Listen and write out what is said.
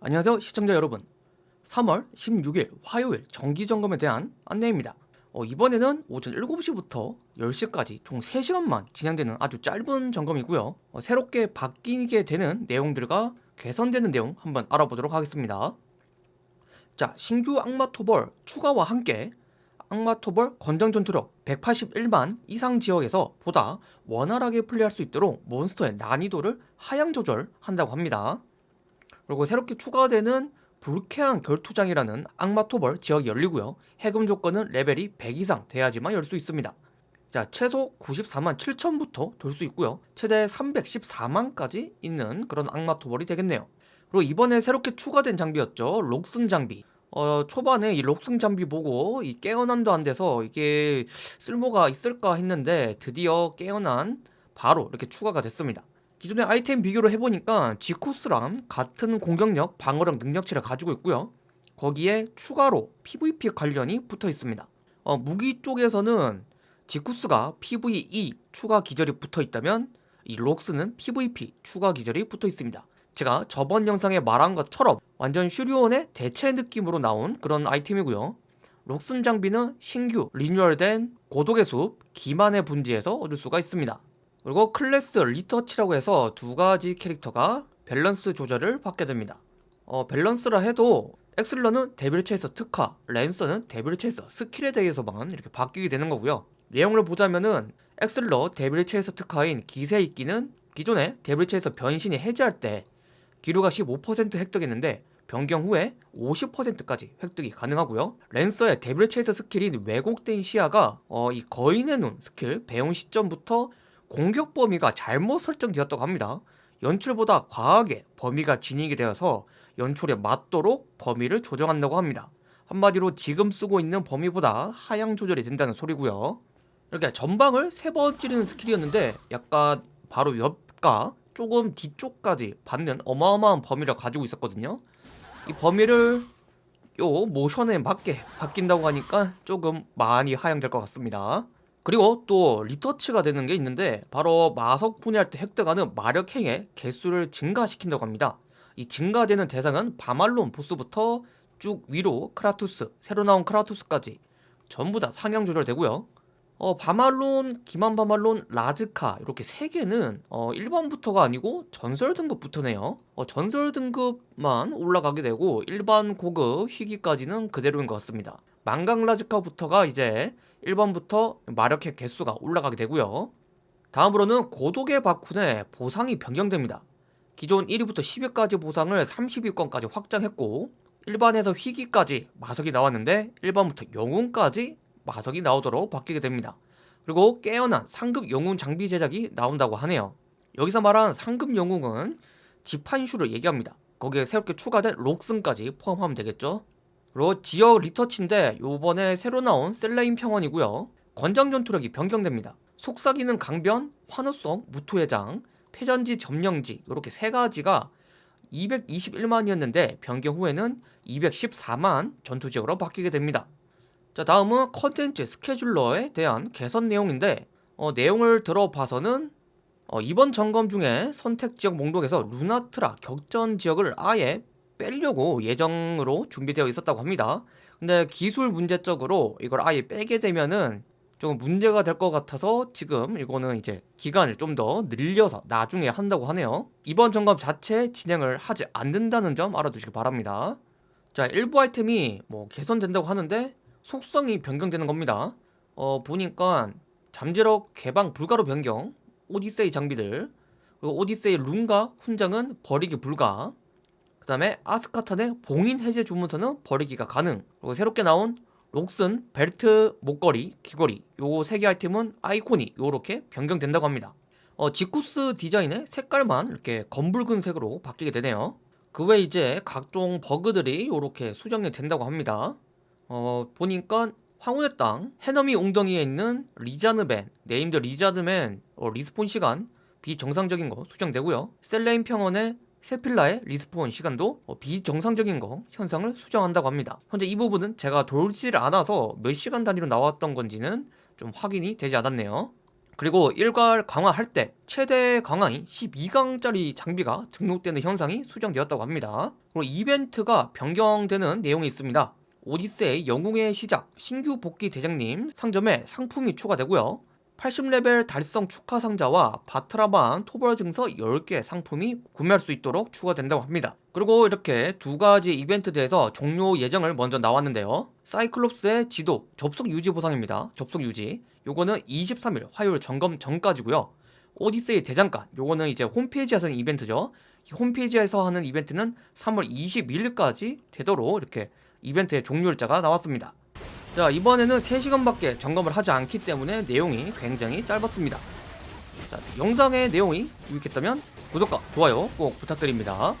안녕하세요 시청자 여러분. 3월 16일 화요일 정기점검에 대한 안내입니다. 어, 이번에는 오전 7시부터 10시까지 총 3시간만 진행되는 아주 짧은 점검이고요. 어, 새롭게 바뀌게 되는 내용들과 개선되는 내용 한번 알아보도록 하겠습니다. 자 신규 악마토벌 추가와 함께 악마토벌 권장전투력 181만 이상 지역에서 보다 원활하게 플레이할 수 있도록 몬스터의 난이도를 하향 조절한다고 합니다 그리고 새롭게 추가되는 불쾌한 결투장이라는 악마토벌 지역이 열리고요. 해금 조건은 레벨이 100 이상 돼야지만 열 수 있습니다. 자 최소 94만 7천부터 돌 수 있고요. 최대 314만까지 있는 그런 악마토벌이 되겠네요. 그리고 이번에 새롭게 추가된 장비였죠. 록슨 장비. 어 초반에 이 록슨 장비 보고 이 깨어난도 안 돼서 이게 쓸모가 있을까 했는데 드디어 깨어난 바로 이렇게 추가가 됐습니다 기존의 아이템 비교를 해보니까 지코스랑 같은 공격력, 방어력, 능력치를 가지고 있고요. 거기에 추가로 PVP 관련이 붙어 있습니다. 어, 무기 쪽에서는 지쿠스가 PVE 추가 기절이 붙어 있다면 이 록스는 PVP 추가 기절이 붙어 있습니다. 제가 저번 영상에 말한 것처럼 완전 슈리온의 대체 느낌으로 나온 그런 아이템이고요. 록슨 장비는 신규 리뉴얼된 고독의 숲 기만의 분지에서 얻을 수가 있습니다 그리고 클래스 retouch라고 해서 두 가지 캐릭터가 밸런스 조절을 받게 됩니다. 어, 밸런스라 해도 엑슬러는 데빌 체이서 특화, 랜서는 데빌 체이서 스킬에 대해서만 이렇게 바뀌게 되는 거고요. 내용을 보자면은 엑슬러 데빌 체이서 특화인 기세 잇기는 기존에 데빌 체이서 변신이 해제할 때 기류가 15% 획득했는데 변경 후에 50%까지 획득이 가능하고요. 랜서의 데빌 체이서 스킬인 왜곡된 시야가 어, 이 거인의 눈 스킬 배운 시점부터 공격 범위가 잘못 설정되었다고 합니다. 연출보다 과하게 범위가 진입이 되어서 연출에 맞도록 범위를 조정한다고 합니다. 한마디로 지금 쓰고 있는 범위보다 하향 조절이 된다는 소리고요. 이렇게 전방을 세 번 찌르는 스킬이었는데 약간 바로 옆과 조금 뒤쪽까지 받는 어마어마한 범위를 가지고 있었거든요. 이 범위를 요 모션에 맞게 바뀐다고 하니까 조금 많이 하향될 것 같습니다. 그리고 또 retouch가 되는 게 있는데 바로 마석 분해할 때 획득하는 마력핵의 개수를 증가시킨다고 합니다. 이 증가되는 대상은 바말론 보스부터 쭉 위로 크라투스, 새로 나온 크라투스까지 전부 다 상향 조절되고요. 어, 바말론, 기만 바말론, 라즈카 이렇게 세 개는 어, 1번부터가 아니고 전설 등급부터네요. 어, 전설 등급만 올라가게 되고 일반 고급 희귀까지는 그대로인 것 같습니다 망강 라즈카부터가 이제 1번부터 마력핵 개수가 올라가게 되고요. 다음으로는 고독의 바쿤의 보상이 변경됩니다. 기존 1위부터 10위까지 보상을 30위권까지 확장했고 일반에서 희귀까지 마석이 나왔는데 1번부터 영웅까지 마석이 나오도록 바뀌게 됩니다. 그리고 깨어난 상급 영웅 장비 제작이 나온다고 하네요. 여기서 말한 상급 영웅은 지판슈를 얘기합니다. 거기에 새롭게 추가된 록슨까지 포함하면 되겠죠 그리고 지역 retouch인데 요번에 새로 나온 셀레인 평원이고요. 권장 전투력이 변경됩니다. 속삭이는 강변, 환호성, 무도회장, 폐전지, 점령지 이렇게 세 가지가 221만이었는데 변경 후에는 214만 전투지역으로 바뀌게 됩니다. 자 다음은 컨텐츠 scheduler에 대한 개선 내용인데 어, 내용을 들어봐서는 어, 이번 점검 중에 선택지역 목록에서 루나트라 격전 지역을 아예 빼려고 예정으로 준비되어 있었다고 합니다. 근데 기술 문제적으로 이걸 아예 빼게 되면은 좀 문제가 될 것 같아서 지금 이거는 이제 기간을 좀 더 늘려서 나중에 한다고 하네요. 이번 점검 자체 진행을 하지 않는다는 점 알아두시기 바랍니다. 자 일부 아이템이 뭐 개선된다고 하는데 속성이 변경되는 겁니다. 어 보니까 잠재력 개방 불가로 변경 오디세이 장비들 그리고 오디세이 룬과 훈장은 버리기 불가 그 다음에 아스카탄의 봉인 해제 주문서는 버리기가 가능. 그리고 새롭게 나온 록슨, 벨트, 목걸이, 귀걸이 요세개 아이템은 아이콘이 요렇게 변경된다고 합니다. 어, 지쿠스 디자인의 색깔만 이렇게 검붉은 색으로 바뀌게 되네요. 그 외 이제 각종 버그들이 요렇게 수정이 된다고 합니다. 어, 보니까 황혼의 땅 해넘이 웅덩이에 있는 리자드맨 named 리자드맨 어, respawn 시간 비정상적인 거 수정되고요. 셀레인 평원의 세필라의 respawn 시간도 어, 비정상적인 거 현상을 수정한다고 합니다 현재 이 부분은 제가 돌지를 않아서 몇 시간 단위로 나왔던 건지는 좀 확인이 되지 않았네요 그리고 일괄 강화할 때 최대 강화인 12강짜리 장비가 등록되는 현상이 수정되었다고 합니다. 그리고 이벤트가 변경되는 내용이 있습니다. 오디세이 영웅의 시작 신규 복귀 대장님 상점에 상품이 추가되고요. 80레벨 달성 축하 상자와 바트라반 토벌 증서 10개 상품이 구매할 수 있도록 추가된다고 합니다. 그리고 이렇게 두 가지 이벤트대에서 종료 예정을 먼저 나왔는데요. 사이클롭스의 지도 접속 유지 보상입니다. 접속 유지. 요거는 23일 화요일 점검 전까지고요. 오디세이 대장간 요거는 이제 홈페이지에서 하는 이벤트죠. 이 홈페이지에서 하는 이벤트는 3월 22일까지 되도록 이렇게 이벤트의 종료일자가 나왔습니다. 자 이번에는 3시간밖에 점검을 하지 않기 때문에 내용이 굉장히 짧았습니다. 자 영상의 내용이 유익했다면 구독과 좋아요 꼭 부탁드립니다